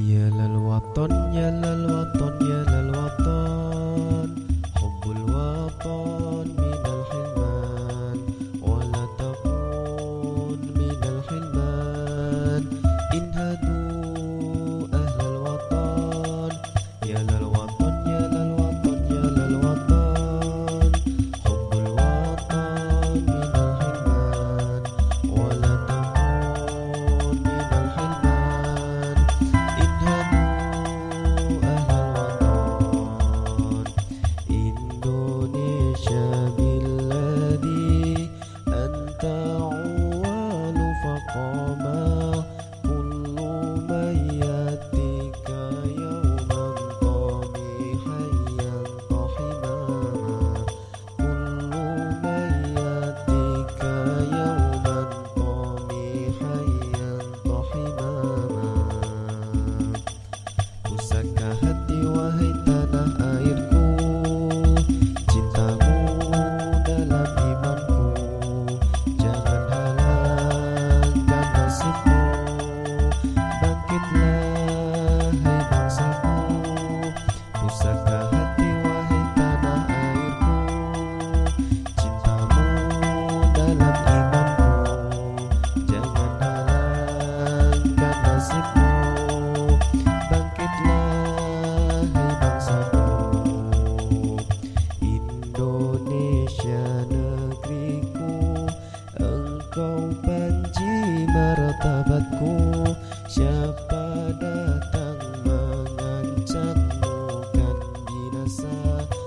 Ya lal waton ya waton sakaha Thank you.